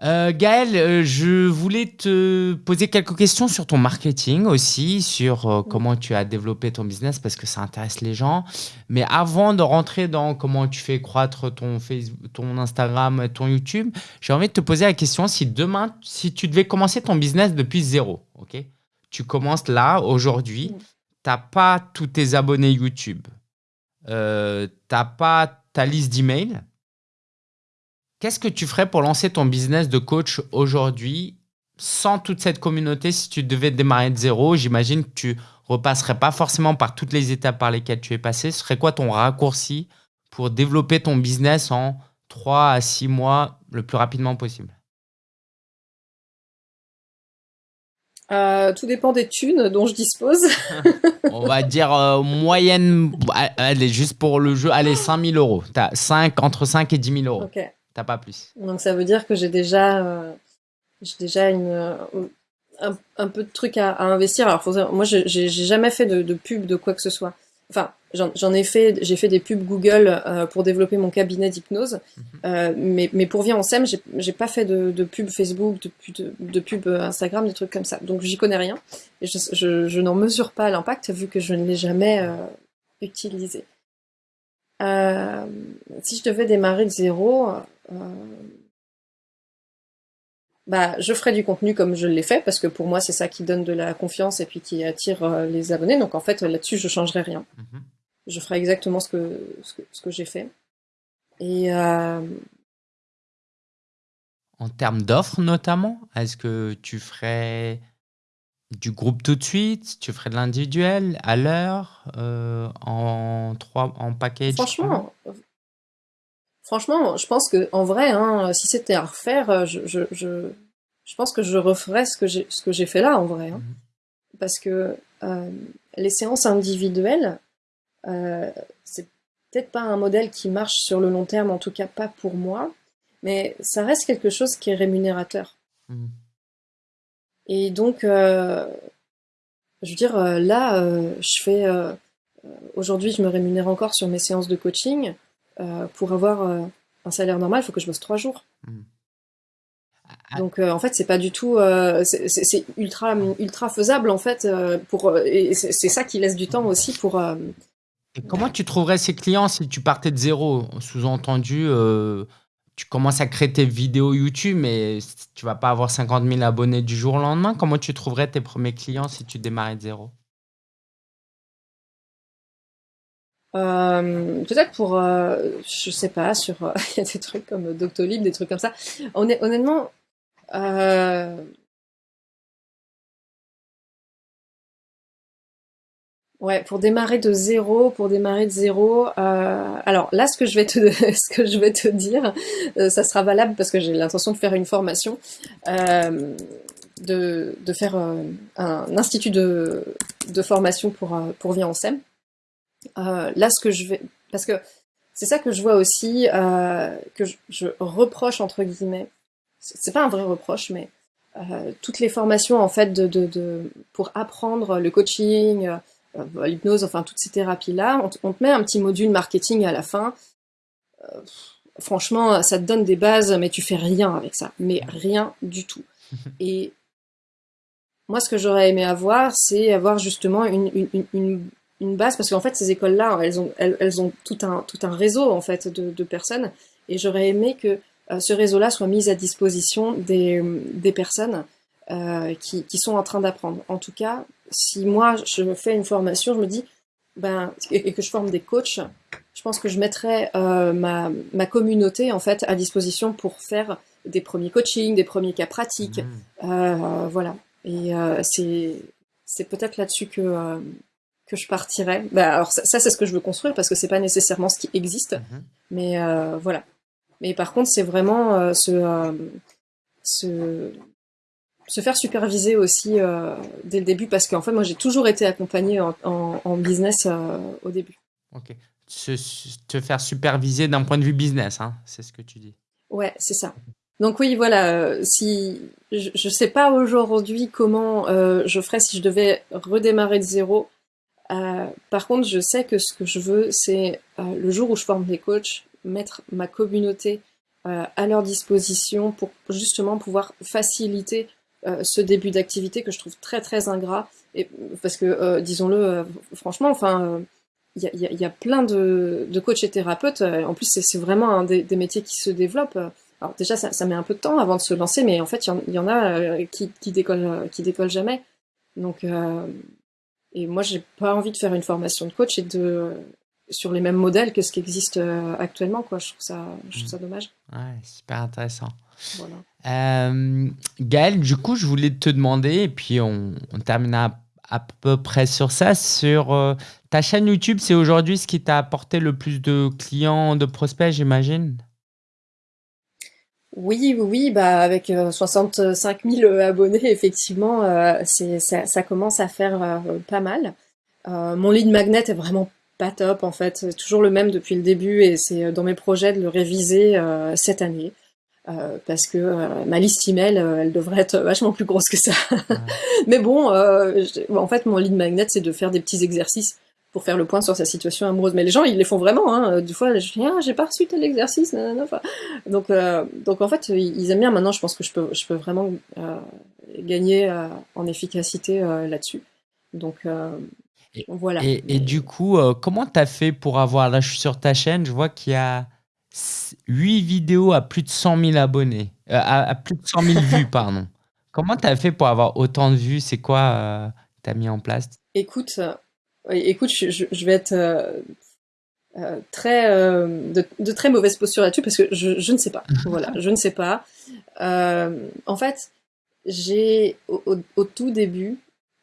Euh, Gaël, euh, je voulais te poser quelques questions sur ton marketing aussi, sur euh, comment tu as développé ton business parce que ça intéresse les gens. Mais avant de rentrer dans comment tu fais croître ton Facebook, ton Instagram, ton YouTube, j'ai envie de te poser la question si demain, si tu devais commencer ton business depuis zéro, ok Tu commences là, aujourd'hui, tu n'as pas tous tes abonnés YouTube, euh, t'as pas ta liste d'emails, qu'est-ce que tu ferais pour lancer ton business de coach aujourd'hui sans toute cette communauté si tu devais démarrer de zéro? J'imagine que tu repasserais pas forcément par toutes les étapes par lesquelles tu es passé. Ce serait quoi ton raccourci pour développer ton business en 3 à 6 mois le plus rapidement possible? Euh, tout dépend des thunes dont je dispose. On va dire euh, moyenne, allez, juste pour le jeu, allez, 5000 euros. As 5, entre 5 et 10 000 euros. Ok. T'as pas plus. Donc ça veut dire que j'ai déjà, euh, j'ai déjà une, un, peu de trucs à, investir. Alors moi, j'ai jamais fait de, de pub de quoi que ce soit. Enfin, j'en ai fait, j'ai fait des pubs Google euh, pour développer mon cabinet d'hypnose, mhm. euh, mais, mais pour Vie en Sem, j'ai pas fait de, de pub Facebook, de, pub Instagram, des trucs comme ça. Donc j'y connais rien et je, je, je n'en mesure pas l'impact vu que je ne l'ai jamais euh, utilisé. Euh, si je devais démarrer de zéro, euh, bah, je ferai du contenu comme je l'ai fait parce que pour moi c'est ça qui donne de la confiance et puis qui attire euh, les abonnés. Donc en fait là-dessus je changerai rien. Mhm. Je ferai exactement ce que ce que, j'ai fait. Et euh... en termes d'offres notamment, est-ce que tu ferais du groupe tout de suite, tu ferais de l'individuel à l'heure, euh, en trois, en package? Franchement, Franchement, je pense que en vrai, hein, si c'était à refaire, euh, je, je, je, je, pense que je referais ce que j'ai ce que j'ai fait là en vrai, hein. Mhm. parce que euh, les séances individuelles, euh, c'est peut-être pas un modèle qui marche sur le long terme, en tout cas pas pour moi, mais ça reste quelque chose qui est rémunérateur. Mmh. Et donc, je veux dire, là, je fais aujourd'hui, je me rémunère encore sur mes séances de coaching. Pour avoir un salaire normal, il faut que je bosse trois jours. Mmh. Ah. Donc en fait c'est pas du tout c'est ultra ultra faisable en fait pour et c'est ça qui laisse du temps aussi pour et comment tu trouverais ces clients si tu partais de zéro? Sous-entendu, tu commences à créer tes vidéos YouTube, mais tu vas pas avoir 50 000 abonnés du jour au lendemain. Comment tu trouverais tes premiers clients si tu démarrais de zéro? Peut-être pour, je sais pas, sur il y a des trucs comme Doctolib, des trucs comme ça. honnêtement, Ouais, pour démarrer de zéro, pour démarrer de zéro. Euh, alors là, ce que je vais te, ce que je vais te dire, euh, ça sera valable parce que j'ai l'intention de faire une formation, euh, de, de faire un institut de, de formation pour pour Via en SEM. Là, ce que je vais, parce que c'est ça que je vois aussi, que je, reproche entre guillemets. C'est pas un vrai reproche, mais toutes les formations en fait de, de, de pour apprendre le coaching euh, l'hypnose, enfin toutes ces thérapies-là, on, te met un petit module marketing à la fin. Euh, franchement, ça te donne des bases, mais tu fais rien avec ça, mais rien du tout. Et moi, ce que j'aurais aimé avoir, c'est avoir justement une, une, une, base, parce qu'en fait, ces écoles-là, elles ont, elles, ont tout un, tout un réseau en fait de, de personnes, et j'aurais aimé que euh, ce réseau-là soit mis à disposition des, des personnes euh, qui, qui, sont en train d'apprendre. En tout cas, si moi je fais une formation, je me dis, ben, et que je forme des coachs, je pense que je mettrai euh, ma, ma, communauté en fait à disposition pour faire des premiers coachings, des premiers cas pratiques, mmh. voilà. Et c'est c'est peut-être là-dessus que que je partirai. Ben, alors ça, c'est ce que je veux construire parce que c'est pas nécessairement ce qui existe, mmh. mais euh, voilà. Mais par contre, c'est vraiment ce ce se faire superviser aussi euh, dès le début parce qu'en fait moi j'ai toujours été accompagnée en, business euh, au début. Ok. Se, te faire superviser d'un point de vue business, hein, c'est ce que tu dis. Ouais, c'est ça. Donc oui, voilà. Euh, si je, ne sais pas aujourd'hui comment je ferais si je devais redémarrer de zéro. Par contre, je sais que ce que je veux, c'est le jour où je forme des coachs, mettre ma communauté à leur disposition pour justement pouvoir faciliter euh, ce début d'activité que je trouve très très ingrat. Et, parce que, euh, disons-le, euh, franchement, enfin, il y y, y, a, plein de, de coachs et thérapeutes. En plus, c'est vraiment un des, des, métiers qui se développent. Alors déjà, ça, ça, met un peu de temps avant de se lancer, mais en fait, il y, en a qui, qui décollent, qui décollent jamais. Donc, et moi, j'ai pas envie de faire une formation de coach et de sur les mêmes modèles que ce qui existe actuellement, quoi. Je trouve ça, je trouve ça dommage. Ouais, super intéressant. Voilà. Euh, Gaël, du coup, je voulais te demander, et puis on, on terminera à peu près sur ça, sur euh, ta chaîne YouTube, c'est aujourd'hui ce qui t'a apporté le plus de clients, de prospects, j'imagine? Oui, oui, bah avec 65 euh, 000 abonnés, effectivement, c'est ça, ça, commence à faire pas mal. mon lead magnet est vraiment pas top en fait, c'est toujours le même depuis le début et c'est dans mes projets de le réviser cette année. Euh, parce que euh, ma liste email, euh, elle devrait être vachement plus grosse que ça. Mais bon, en fait, mon lead magnet, c'est de faire des petits exercices pour faire le point sur sa situation amoureuse. Mais les gens, ils les font vraiment. Hein. Du fois, je dis, ah, j'ai pas reçu tel exercice. Enfin, donc, donc en fait, ils aiment bien. Maintenant, je pense que je peux, je peux vraiment gagner en efficacité là-dessus. Donc voilà. Et, et, du coup, comment tu as fait pour avoir, là je suis sur ta chaîne, je vois qu'il y a 8 vidéos à plus de 100 000 abonnés, euh, à, plus de 100 000 vues, pardon. Comment tu as fait pour avoir autant de vues? C'est quoi euh, tu as mis en place? Écoute, euh, écoute je, vais être très, de, très mauvaise posture là-dessus parce que je, ne sais pas. voilà, je ne sais pas. en fait, j'ai au, tout début,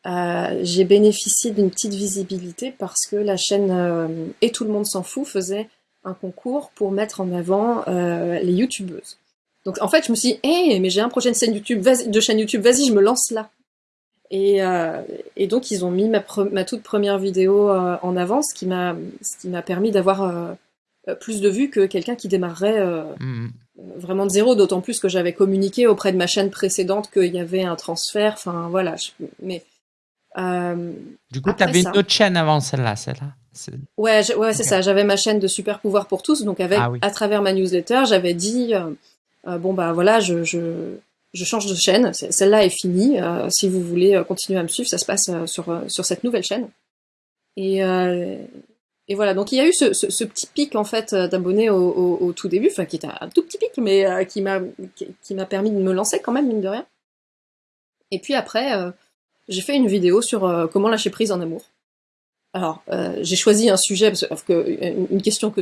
j'ai bénéficié d'une petite visibilité parce que la chaîne Et tout le monde s'en fout faisait un concours pour mettre en avant euh, les youtubeuses. Donc en fait, je me suis dit, hey, mais j'ai un projet de chaîne YouTube, de chaîne YouTube, vas-y, je me lance là. Et, euh, et donc ils ont mis ma, ma toute première vidéo euh, en avant, ce qui m'a permis d'avoir plus de vues que quelqu'un qui démarrerait mmh. vraiment de zéro, d'autant plus que j'avais communiqué auprès de ma chaîne précédente qu'il y avait un transfert. Enfin voilà, mais du coup, tu avais une autre chaîne avant celle-là, celle-là. Ouais, ouais, c'est ça. J'avais ma chaîne de super pouvoir pour tous, donc avec ah à travers ma newsletter, j'avais dit bon bah voilà, je, je je change de chaîne, celle-là est finie. Euh, si vous voulez euh, continuer à me suivre, ça se passe euh, sur, sur cette nouvelle chaîne. Et, et voilà, donc il y a eu ce, ce, petit pic en fait d'abonnés au, tout début, enfin qui était un tout petit pic, mais qui m'a qui, permis de me lancer quand même mine de rien. Et puis après, j'ai fait une vidéo sur comment lâcher prise en amour. Alors, j'ai choisi un sujet parce que une question que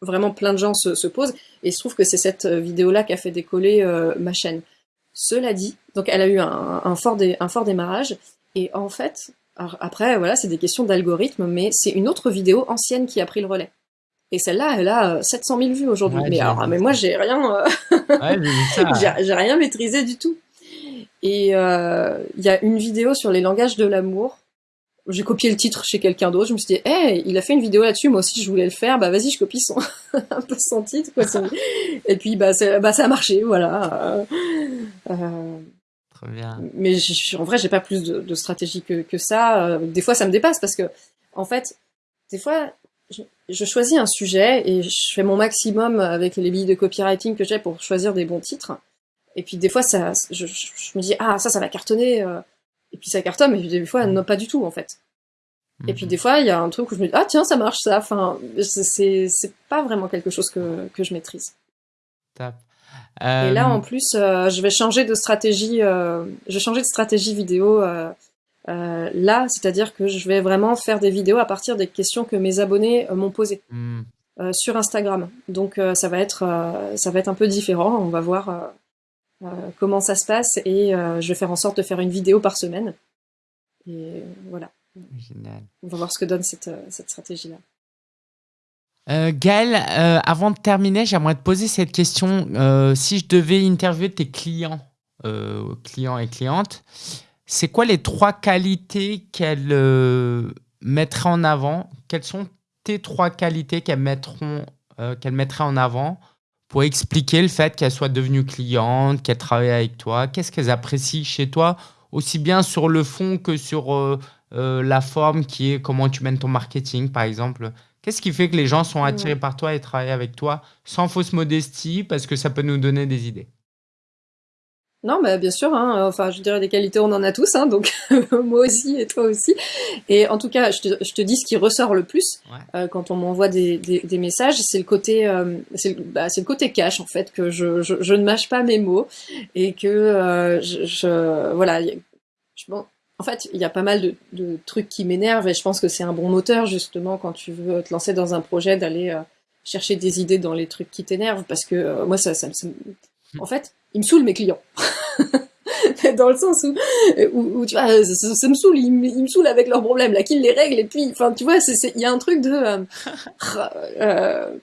vraiment plein de gens se, se posent, et il se trouve que c'est cette vidéo-là qui a fait décoller ma chaîne. Cela dit, donc elle a eu un, fort, un fort démarrage, et en fait, après, voilà, c'est des questions d'algorithme, mais c'est une autre vidéo ancienne qui a pris le relais. Et celle-là, elle a 700 euh, 000 vues aujourd'hui. mais alors, mais moi, j'ai rien, euh, j'ai rien maîtrisé du tout. Et euh, il y a une vidéo sur les langages de l'amour j'ai copié le titre chez quelqu'un d'autre. Je me suis dit, hey, il a fait une vidéo là-dessus, moi aussi je voulais le faire. Bah vas-y, je copie son un peu son titre. Quoi, Et puis bah, bah ça a marché, voilà. Euh... Très bien. Mais en vrai, j'ai pas plus de, de stratégie que, que ça. Euh, des fois, ça me dépasse parce que, en fait, des fois, je, je, choisis un sujet et je fais mon maximum avec les billes de copywriting que j'ai pour choisir des bons titres. Et puis des fois, ça, je, je me dis ah ça, ça va cartonner. Et puis ça cartonne, mais des fois, non, pas du tout, en fait. Et puis mhm. des fois, il y a un truc où je me dis, ah tiens, ça marche ça. Enfin, c'est pas vraiment quelque chose que, que je maîtrise. Top. Et là, en euh, plus, euh, je vais changer de stratégie. Euh, je vais changer de stratégie vidéo là, c'est-à-dire que je vais vraiment faire des vidéos à partir des questions que mes abonnés m'ont posées hmm. sur Instagram. Donc, ça va être, ça va être un peu différent. On va voir comment ça se passe et euh, je vais faire en sorte de faire une vidéo par semaine. Et voilà. Génial. On va voir ce que donne cette, euh, cette stratégie-là. Euh, Gaël, avant de terminer, j'aimerais te poser cette question. si je devais interviewer tes clients, clients et clientes, c'est quoi les trois qualités qu'elles mettraient en avant? Quelles sont tes trois qualités qu'elles mettront, qu'elles mettraient en avant? Pour expliquer le fait qu'elle soit devenue cliente, qu'elle travaille avec toi Qu'est-ce qu'elles apprécient chez toi, aussi bien sur le fond que sur euh, euh, la forme qui est comment tu mènes ton marketing, par exemple. Qu'est-ce qui fait que les gens sont attirés par toi et travaillent avec toi sans fausse modestie parce que ça peut nous donner des idées? Non, mais bien sûr. Hein, enfin, je dirais des qualités, on en a tous, hein, donc moi aussi et toi aussi. Et en tout cas, je te, je te dis ce qui ressort le plus euh, quand on m'envoie des, des, des, messages, c'est le côté, euh, c'est bah, le côté cash en fait, que je, je, je, ne mâche pas mes mots et que euh, je, je, voilà. Je, bon, en fait, il y a pas mal de, de trucs qui m'énervent et je pense que c'est un bon moteur justement quand tu veux te lancer dans un projet d'aller euh, chercher des idées dans les trucs qui t'énervent parce que euh, moi ça, ça, ça, en fait ils me saoulent mes clients. dans le sens où, où, tu vois, ça, me saoule, ils, me saoulent avec leurs problèmes, là, qu'ils les règlent, et puis, enfin, tu vois, il y a un truc de, euh, euh,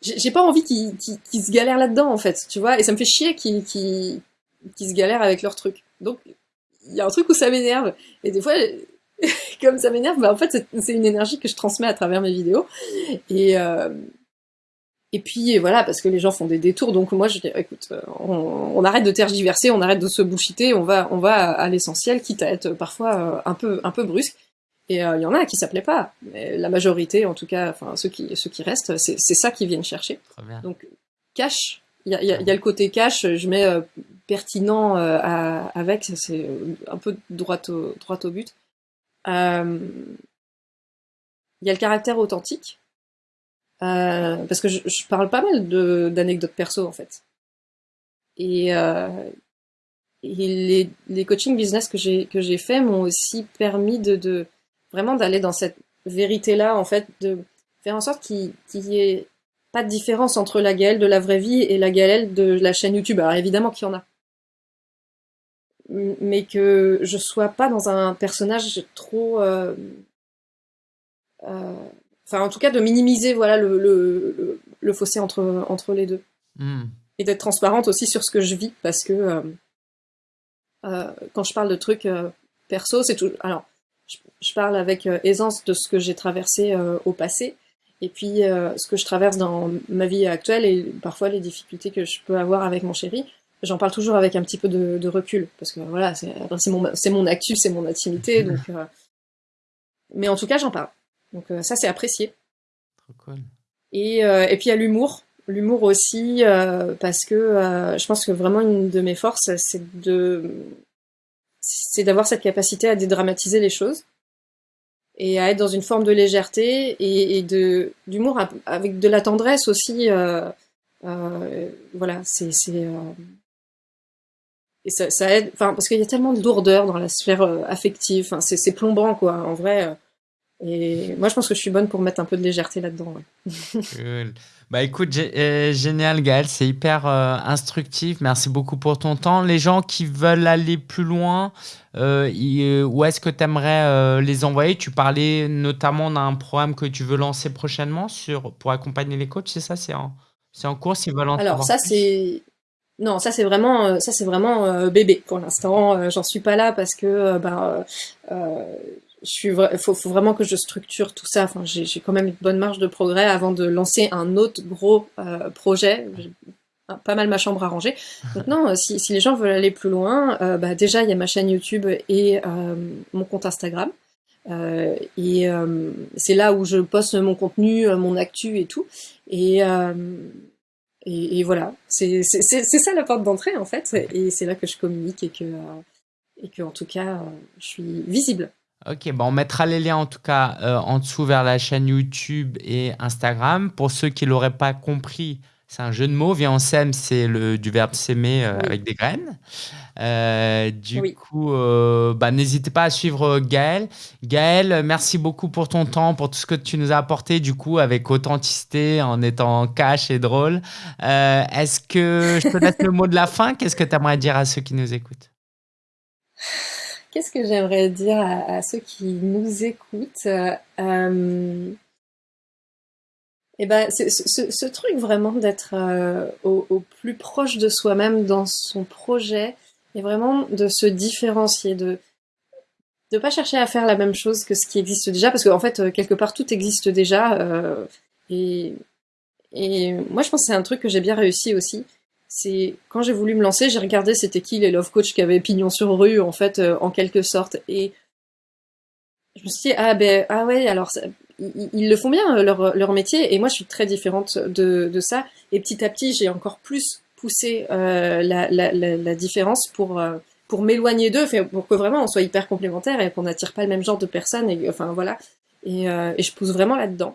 j'ai pas envie qu'ils se galèrent là-dedans, en fait, tu vois, et ça me fait chier qu'ils se galèrent avec leurs trucs. Donc, il y a un truc où ça m'énerve, et des fois, comme ça m'énerve, bah, en fait, c'est une énergie que je transmets à travers mes vidéos, et, euh, et puis voilà, parce que les gens font des détours, donc moi je dis, écoute, euh, on, arrête de tergiverser, on arrête de se bullshiter, on va, on va à l'essentiel, quitte à être parfois euh, un peu, un peu brusque. Et euh, il y en a qui s'appelaient pas, mais la majorité, en tout cas, enfin ceux qui, ceux qui restent, c'est ça qu'ils viennent chercher. Donc cash, il y a, y, y a, le côté cash, je mets pertinent avec, c'est un peu droit au, droit au but. Il y a le caractère authentique euh, parce que je, je, parle pas mal d'anecdotes perso en fait. Et, euh, et les, les coaching business que j'ai que j'ai fait m'ont aussi permis de, de vraiment d'aller dans cette vérité là en fait, de faire en sorte qu'il y ait pas de différence entre la Gaëlle de la vraie vie et la Gaëlle de la chaîne YouTube. Alors évidemment qu'il y en a, mais que je sois pas dans un personnage trop euh, euh, enfin en tout cas de minimiser voilà le, le, le, fossé entre, entre les deux. Hmm. Et d'être transparente aussi sur ce que je vis, parce que euh, euh, quand je parle de trucs euh, perso, c'est tout. Alors, je, parle avec aisance de ce que j'ai traversé au passé, et puis ce que je traverse dans ma vie actuelle et parfois les difficultés que je peux avoir avec mon chéri, j'en parle toujours avec un petit peu de, recul parce que voilà, c'est mon, mon actu, c'est mon intimité, donc. mais en tout cas, j'en parle. Donc ça, c'est apprécié. Trop cool. Et, et puis il y a l'humour. L'humour aussi, parce que je pense que vraiment une de mes forces, c'est de c'est d'avoir cette capacité à dédramatiser les choses et à être dans une forme de légèreté et, de d'humour avec de la tendresse aussi. Euh, euh, voilà, c'est euh, et ça, ça aide. Enfin, parce qu'il y a tellement de lourdeur dans la sphère affective. Enfin, c'est plombant quoi. En vrai, et moi, je pense que je suis bonne pour mettre un peu de légèreté là-dedans. cool. Bah écoute, euh, génial Gaël, c'est hyper euh, instructif. Merci beaucoup pour ton temps. Les gens qui veulent aller plus loin, euh, où est-ce que tu aimerais les envoyer? Tu parlais notamment d'un programme que tu veux lancer prochainement sur, pour accompagner les coachs, c'est ça? C'est en, en cours s'ils veulent en Alors ça, c'est... Non, ça c'est vraiment, ça c'est vraiment bébé pour l'instant. J'en suis pas là parce que ben, je suis faut, faut vraiment que je structure tout ça. Enfin, j'ai quand même une bonne marge de progrès avant de lancer un autre gros euh, projet. J'ai pas mal ma chambre à ranger. Non, euh, si, si les gens veulent aller plus loin, euh, bah déjà il y a ma chaîne YouTube et euh, mon compte Instagram. Euh, et c'est là où je poste mon contenu, mon actu et tout. Et, et, et, voilà, c'est ça la porte d'entrée en fait. Et c'est là que je communique et que, et que en tout cas, je suis visible. Ok, bon, on mettra les liens en tout cas euh, en dessous vers la chaîne YouTube et Instagram. Pour ceux qui ne l'auraient pas compris, c'est un jeu de mots. Viens, on sème, c'est du verbe s'aimer euh, avec des graines. Euh, du coup, bah, n'hésitez pas à suivre Gaël. Gaël, merci beaucoup pour ton temps, pour tout ce que tu nous as apporté, du coup, avec authenticité, en étant cash et drôle. Est-ce que je te laisse le mot de la fin? Qu'est-ce que tu aimerais dire à ceux qui nous écoutent? Qu'est-ce que j'aimerais dire à, ceux qui nous écoutent euh, eh ben, ce, truc vraiment d'être euh, au, plus proche de soi-même dans son projet et vraiment de se différencier, de ne pas chercher à faire la même chose que ce qui existe déjà, parce qu'en fait, euh, quelque part, tout existe déjà. et, et moi, je pense que c'est un truc que j'ai bien réussi aussi c'est quand j'ai voulu me lancer, j'ai regardé c'était qui les love coach qui avaient pignon sur rue en fait euh, en quelque sorte. Et je me suis dit ah ben ah ouais alors ils, le font bien euh, leur, leur métier. Et moi je suis très différente de, de ça. Et petit à petit j'ai encore plus poussé euh, la, la, différence pour pour m'éloigner d'eux pour que vraiment on soit hyper complémentaires et qu'on n'attire pas le même genre de personnes et enfin voilà. Et, et je pousse vraiment là-dedans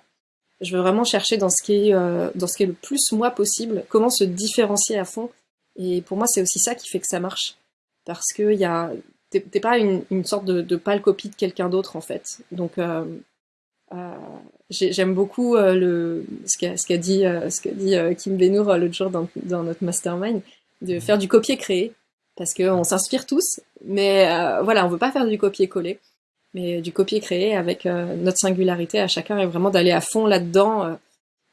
je veux vraiment chercher dans ce qui est, euh, dans ce qui est le plus moi possible, comment se différencier à fond. Et pour moi, c'est aussi ça qui fait que ça marche. Parce que y a, t'es, pas une, sorte de, de pâle copie de quelqu'un d'autre, en fait. Donc, euh, euh, j'aime beaucoup le, ce qu'a, dit, ce qu'a dit Kim Benour l'autre jour dans, dans notre mastermind, de faire du copier-créer. Parce qu'on s'inspire tous, mais voilà, on veut pas faire du copier-coller mais du copier-créer avec euh, notre singularité à chacun et vraiment d'aller à fond là-dedans, euh,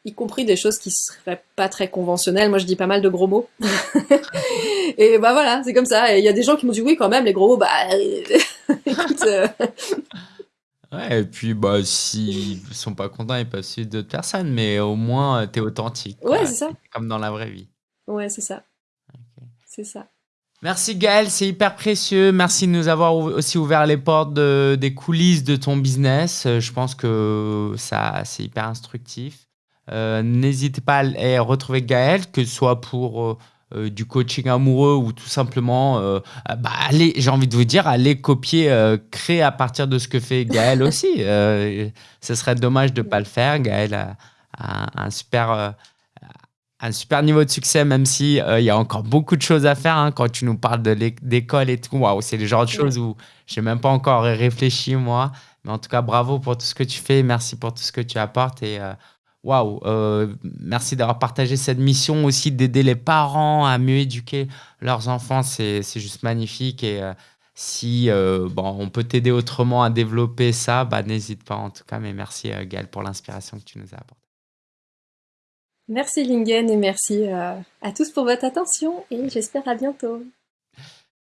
y compris des choses qui seraient pas très conventionnelles. Moi, je dis pas mal de gros mots. et bah voilà, c'est comme ça. Et il y a des gens qui m'ont dit oui quand même, les gros mots, bah écoute. Euh. Ouais, et puis bah s'ils sont pas contents, ils peuvent suivre d'autres personnes, mais au moins tu es authentique. Ouais, c'est ça. Comme dans la vraie vie. Ouais, c'est ça. C'est ça. Merci Gaël, c'est hyper précieux. Merci de nous avoir aussi ouvert les portes des coulisses de ton business. Euh, je pense que ça, c'est hyper instructif. Euh, n'hésitez pas à retrouver Gaël, que ce soit pour euh, du coaching amoureux ou tout simplement, bah, allez, j'ai envie de vous dire, allez copier, créer à partir de ce que fait Gaël aussi. ce serait dommage de ne pas le faire. Gaël a un super un super niveau de succès, même si euh, il y a encore beaucoup de choses à faire. Hein, quand tu nous parles d'école et tout, waouh, c'est le genre de choses où j'ai même pas encore réfléchi moi. Mais en tout cas, bravo pour tout ce que tu fais, merci pour tout ce que tu apportes et euh, waouh, euh, merci d'avoir partagé cette mission aussi d'aider les parents à mieux éduquer leurs enfants. C'est juste magnifique et si bon, on peut t'aider autrement à développer ça, bah, n'hésite pas en tout cas. Mais merci Gaël pour l'inspiration que tu nous as apportée. Merci Lingen et merci euh, à tous pour votre attention et j'espère à bientôt.